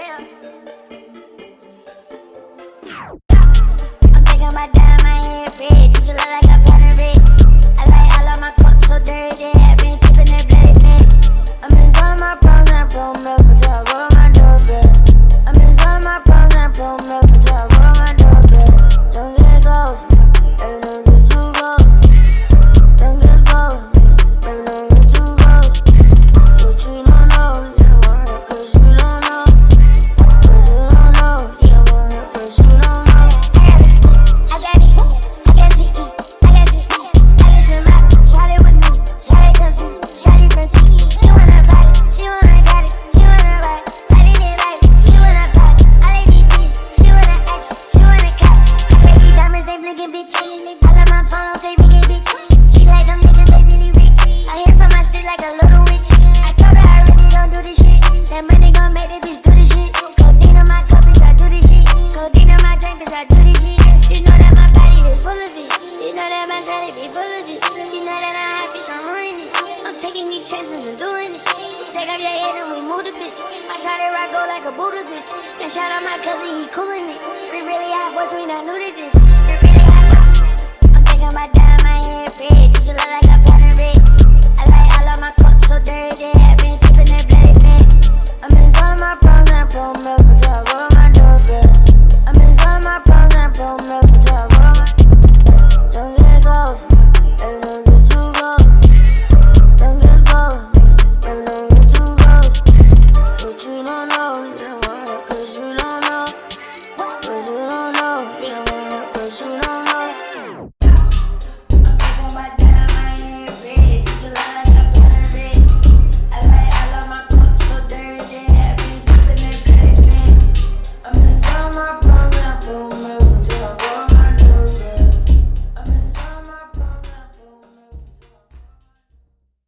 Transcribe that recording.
I'm taking my time, my hair red, just a lot like money gon' make this bitch do this shit. Codeine on my cup, bitch, I do this shit. Codeine on my drink, bitch, I do this shit. You know that my body is full of it. You know that my shawty be full of it. You know that I have, bitch, I'm ruining it. I'm taking these chances and doing it. Take off your head and we move the bitch. My shawty rock go like a Buddha bitch. And shout out my cousin, he coolin' it. We really have boys, we not new to this.